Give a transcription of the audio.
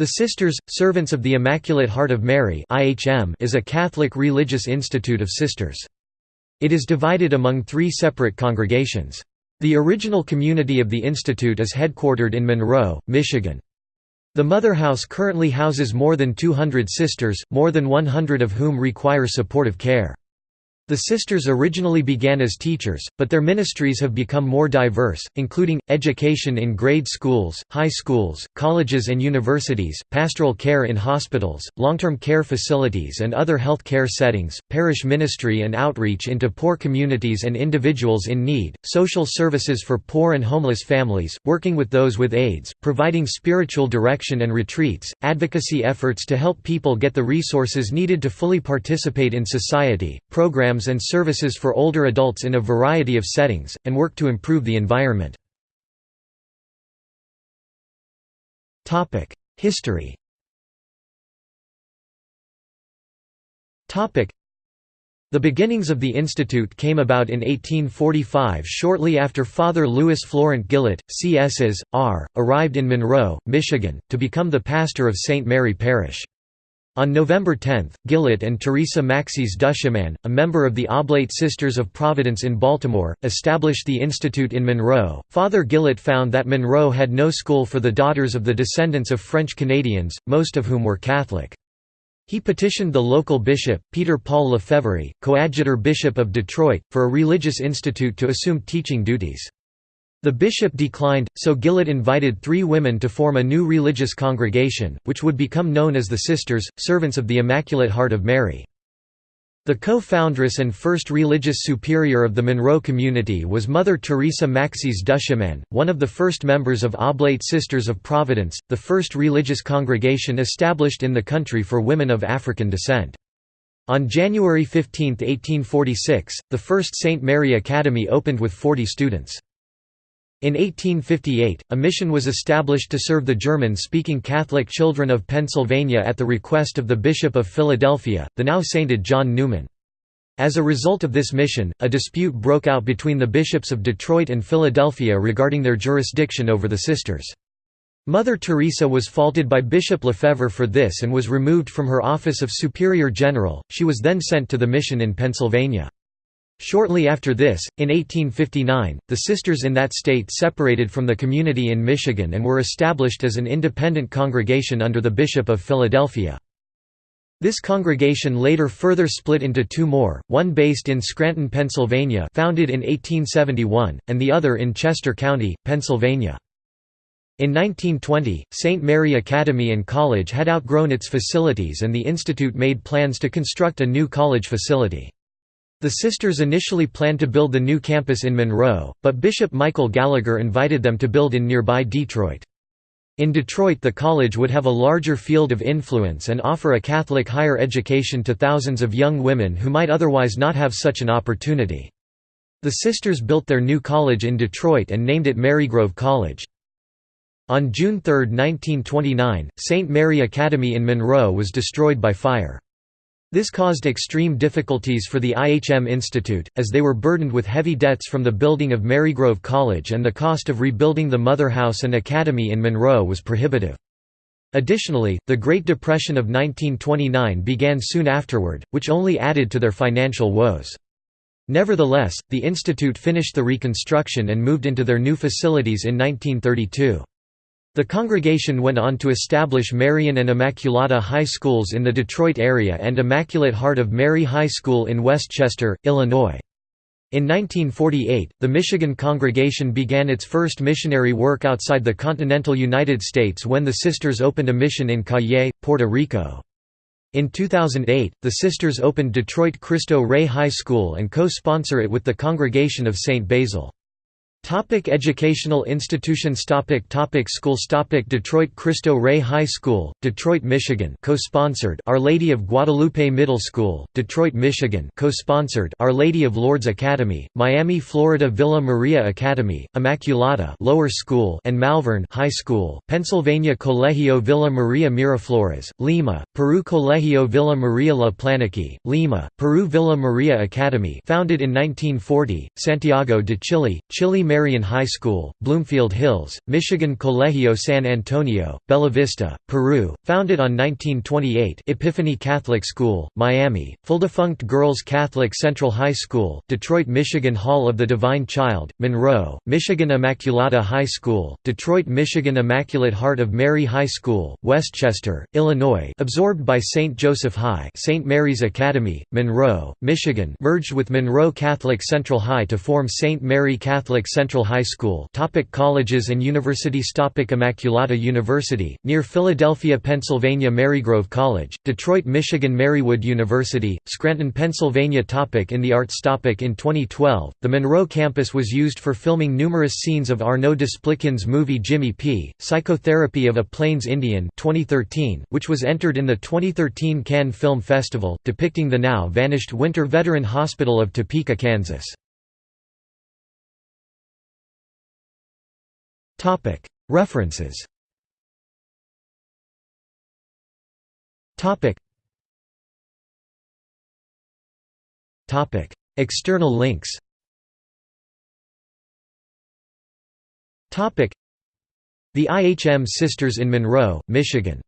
The Sisters, Servants of the Immaculate Heart of Mary is a Catholic religious institute of sisters. It is divided among three separate congregations. The original community of the institute is headquartered in Monroe, Michigan. The Mother House currently houses more than 200 sisters, more than 100 of whom require supportive care. The sisters originally began as teachers, but their ministries have become more diverse, including, education in grade schools, high schools, colleges and universities, pastoral care in hospitals, long-term care facilities and other health care settings, parish ministry and outreach into poor communities and individuals in need, social services for poor and homeless families, working with those with AIDS, providing spiritual direction and retreats, advocacy efforts to help people get the resources needed to fully participate in society, programs programs and services for older adults in a variety of settings, and work to improve the environment. History the beginnings of the institute came about in 1845 shortly after Father Louis Florent Gillet, C.S.s. R., arrived in Monroe, Michigan, to become the pastor of St. Mary Parish. On November 10, Gillet and Teresa Maxis Duchemin, a member of the Oblate Sisters of Providence in Baltimore, established the institute in Monroe. Father Gillet found that Monroe had no school for the daughters of the descendants of French Canadians, most of whom were Catholic. He petitioned the local bishop, Peter Paul Lefevere, coadjutor bishop of Detroit, for a religious institute to assume teaching duties. The bishop declined, so Gillet invited three women to form a new religious congregation, which would become known as the Sisters, Servants of the Immaculate Heart of Mary. The co-foundress and first religious superior of the Monroe community was Mother Teresa Maxis Duchemin, one of the first members of Oblate Sisters of Providence, the first religious congregation established in the country for women of African descent. On January 15, 1846, the first St. Mary Academy opened with 40 students. In 1858, a mission was established to serve the German-speaking Catholic children of Pennsylvania at the request of the Bishop of Philadelphia, the now sainted John Neumann. As a result of this mission, a dispute broke out between the bishops of Detroit and Philadelphia regarding their jurisdiction over the sisters. Mother Teresa was faulted by Bishop Lefevere for this and was removed from her office of Superior General, she was then sent to the mission in Pennsylvania. Shortly after this, in 1859, the sisters in that state separated from the community in Michigan and were established as an independent congregation under the Bishop of Philadelphia. This congregation later further split into two more, one based in Scranton, Pennsylvania founded in 1871, and the other in Chester County, Pennsylvania. In 1920, St. Mary Academy and College had outgrown its facilities and the institute made plans to construct a new college facility. The sisters initially planned to build the new campus in Monroe, but Bishop Michael Gallagher invited them to build in nearby Detroit. In Detroit the college would have a larger field of influence and offer a Catholic higher education to thousands of young women who might otherwise not have such an opportunity. The sisters built their new college in Detroit and named it Marygrove College. On June 3, 1929, St. Mary Academy in Monroe was destroyed by fire. This caused extreme difficulties for the IHM Institute, as they were burdened with heavy debts from the building of Marygrove College and the cost of rebuilding the Mother House and Academy in Monroe was prohibitive. Additionally, the Great Depression of 1929 began soon afterward, which only added to their financial woes. Nevertheless, the institute finished the reconstruction and moved into their new facilities in 1932. The congregation went on to establish Marian and Immaculata High Schools in the Detroit area and Immaculate Heart of Mary High School in Westchester, Illinois. In 1948, the Michigan congregation began its first missionary work outside the continental United States when the Sisters opened a mission in Cayey, Puerto Rico. In 2008, the Sisters opened Detroit Cristo Rey High School and co-sponsor it with the Congregation of St. Basil. Topic educational institutions topic topic Schools topic Detroit Cristo Rey High School, Detroit, Michigan co-sponsored Our Lady of Guadalupe Middle School, Detroit, Michigan co-sponsored Our Lady of Lourdes Academy, Miami, Florida Villa Maria Academy, Immaculata Lower School and Malvern High School, Pennsylvania Colegio Villa Maria Miraflores, Lima, Peru Colegio Villa Maria La Planicie, Lima, Peru Villa Maria Academy founded in 1940, Santiago de Chile, Chile Marian High School, Bloomfield Hills, Michigan Colegio San Antonio, Bella Vista, Peru, founded on 1928 Epiphany Catholic School, Miami, Full-defunct Girls Catholic Central High School, Detroit Michigan Hall of the Divine Child, Monroe, Michigan Immaculata High School, Detroit Michigan Immaculate Heart of Mary High School, Westchester, Illinois absorbed by St. Joseph High St. Mary's Academy, Monroe, Michigan merged with Monroe Catholic Central High to form St. Mary Catholic Central High School topic Colleges and universities topic Immaculata University, near Philadelphia, Pennsylvania Marygrove College, Detroit, Michigan Marywood University, Scranton, Pennsylvania topic In the arts topic In 2012, the Monroe campus was used for filming numerous scenes of Arnaud Desplechin's movie Jimmy P. Psychotherapy of a Plains Indian 2013, which was entered in the 2013 Cannes Film Festival, depicting the now-vanished Winter Veteran Hospital of Topeka, Kansas. References. External links. Topic. The IHM Sisters in Monroe, Michigan